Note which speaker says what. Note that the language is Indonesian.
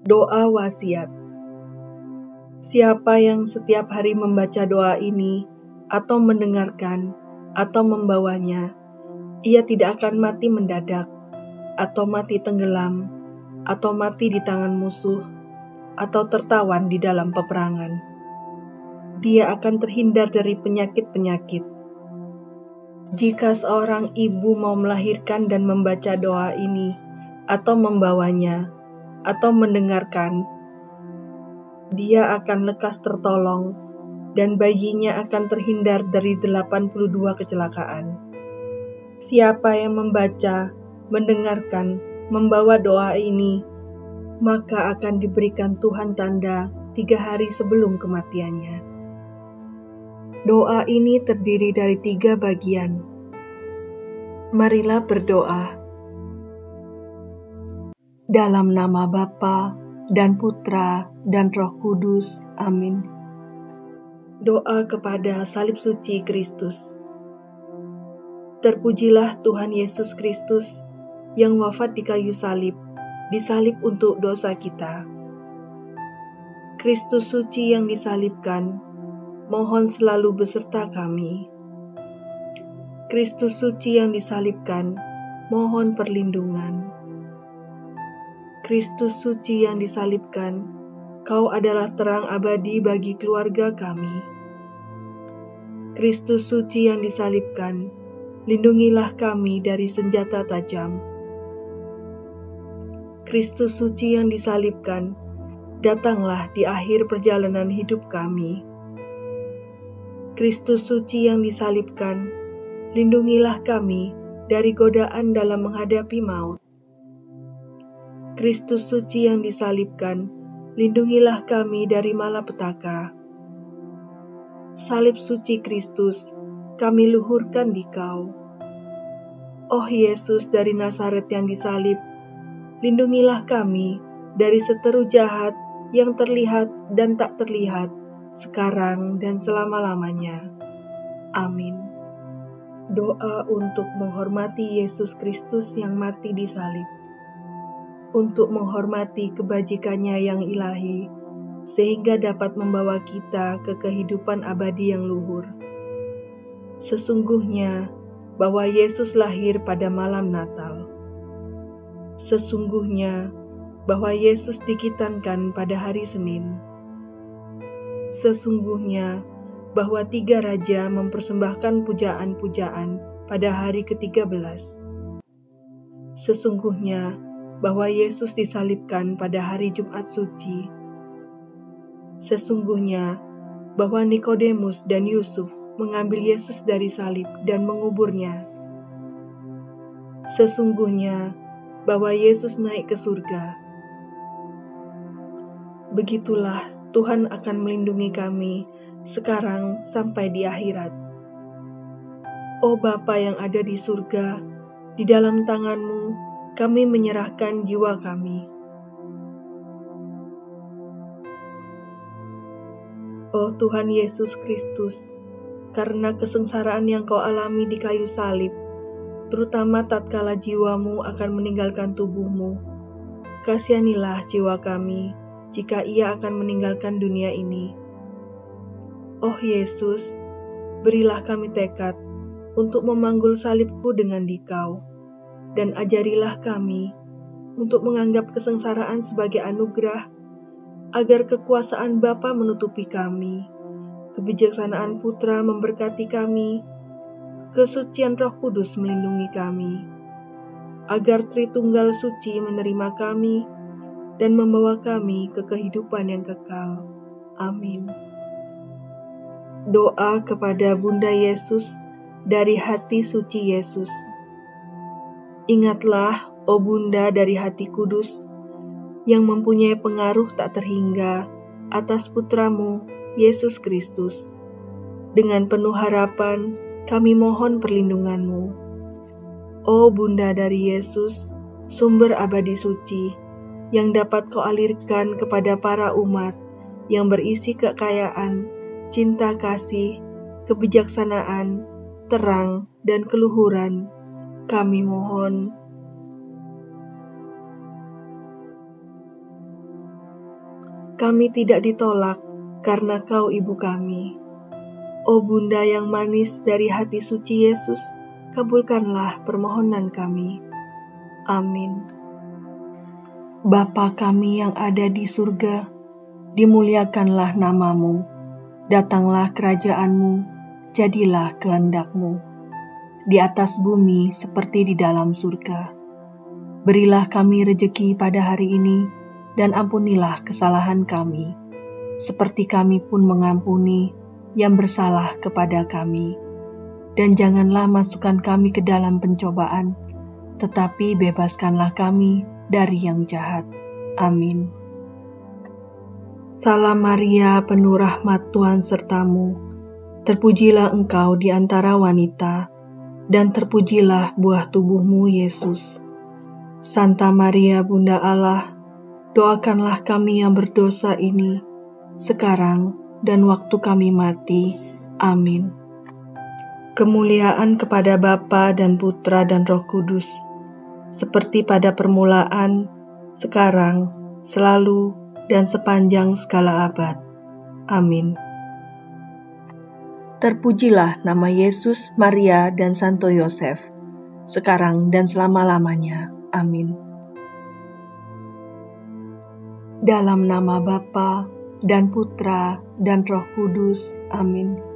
Speaker 1: Doa wasiat. Siapa yang setiap hari membaca doa ini atau mendengarkan atau membawanya, ia tidak akan mati mendadak atau mati tenggelam atau mati di tangan musuh atau tertawan di dalam peperangan. Dia akan terhindar dari penyakit-penyakit. Jika seorang ibu mau melahirkan dan membaca doa ini, atau membawanya, atau mendengarkan, dia akan lekas tertolong dan bayinya akan terhindar dari 82 kecelakaan. Siapa yang membaca, mendengarkan, membawa doa ini, maka akan diberikan Tuhan tanda tiga hari sebelum kematiannya. Doa ini terdiri dari tiga bagian. Marilah berdoa. Dalam nama Bapa dan Putra dan Roh Kudus. Amin. Doa kepada salib suci Kristus. Terpujilah Tuhan Yesus Kristus yang wafat di kayu salib, disalib untuk dosa kita. Kristus suci yang disalibkan, mohon selalu beserta kami. Kristus suci yang disalibkan, mohon perlindungan. Kristus suci yang disalibkan, Kau adalah terang abadi bagi keluarga kami. Kristus suci yang disalibkan, lindungilah kami dari senjata tajam. Kristus suci yang disalibkan, datanglah di akhir perjalanan hidup kami. Kristus suci yang disalibkan, lindungilah kami dari godaan dalam menghadapi maut. Kristus suci yang disalibkan, lindungilah kami dari malapetaka. Salib suci Kristus, kami luhurkan di kau. Oh Yesus dari Nazaret yang disalib, lindungilah kami dari seteru jahat yang terlihat dan tak terlihat, sekarang dan selama-lamanya. Amin. Doa untuk menghormati Yesus Kristus yang mati di salib. Untuk menghormati kebajikannya yang ilahi, sehingga dapat membawa kita ke kehidupan abadi yang luhur. Sesungguhnya bahwa Yesus lahir pada malam Natal. Sesungguhnya bahwa Yesus dikitankan pada hari Senin Sesungguhnya bahwa tiga raja mempersembahkan pujaan-pujaan pada hari ke-13. Sesungguhnya bahwa Yesus disalibkan pada hari Jumat suci. Sesungguhnya bahwa Nikodemus dan Yusuf mengambil Yesus dari salib dan menguburnya. Sesungguhnya bahwa Yesus naik ke surga. Begitulah Tuhan akan melindungi kami sekarang sampai di akhirat. Oh Bapa yang ada di surga, di dalam tanganmu kami menyerahkan jiwa kami. Oh Tuhan Yesus Kristus, karena kesengsaraan yang kau alami di kayu salib, terutama tatkala jiwamu akan meninggalkan tubuhmu, kasihanilah jiwa kami jika ia akan meninggalkan dunia ini. Oh Yesus, berilah kami tekad untuk memanggul salibku dengan dikau, dan ajarilah kami untuk menganggap kesengsaraan sebagai anugerah, agar kekuasaan Bapa menutupi kami, kebijaksanaan Putra memberkati kami, kesucian Roh Kudus melindungi kami, agar Tritunggal Suci menerima kami, dan membawa kami ke kehidupan yang kekal. Amin. Doa kepada Bunda Yesus dari hati suci Yesus. Ingatlah, oh Bunda dari hati kudus, yang mempunyai pengaruh tak terhingga atas putramu, Yesus Kristus. Dengan penuh harapan, kami mohon perlindunganmu. Oh Bunda dari Yesus, sumber abadi suci, yang dapat kau alirkan kepada para umat yang berisi kekayaan, cinta kasih, kebijaksanaan, terang, dan keluhuran. Kami mohon. kami tidak ditolak karena kau ibu kami. O Bunda yang manis dari hati suci Yesus, kabulkanlah permohonan kami. Amin. Bapa kami yang ada di surga, dimuliakanlah namamu, datanglah kerajaanmu, jadilah kehendakmu, di atas bumi seperti di dalam surga. Berilah kami rejeki pada hari ini, dan ampunilah kesalahan kami, seperti kami pun mengampuni yang bersalah kepada kami. Dan janganlah masukkan kami ke dalam pencobaan, tetapi bebaskanlah kami dari yang jahat. Amin. Salam Maria, penuh rahmat Tuhan sertamu. Terpujilah engkau di antara wanita, dan terpujilah buah tubuhmu, Yesus. Santa Maria, Bunda Allah, doakanlah kami yang berdosa ini, sekarang dan waktu kami mati. Amin. Kemuliaan kepada Bapa dan Putra dan Roh Kudus, seperti pada permulaan, sekarang, selalu, dan sepanjang segala abad. Amin. Terpujilah nama Yesus, Maria, dan Santo Yosef, sekarang dan selama-lamanya. Amin. Dalam nama Bapa dan Putra dan Roh Kudus. Amin.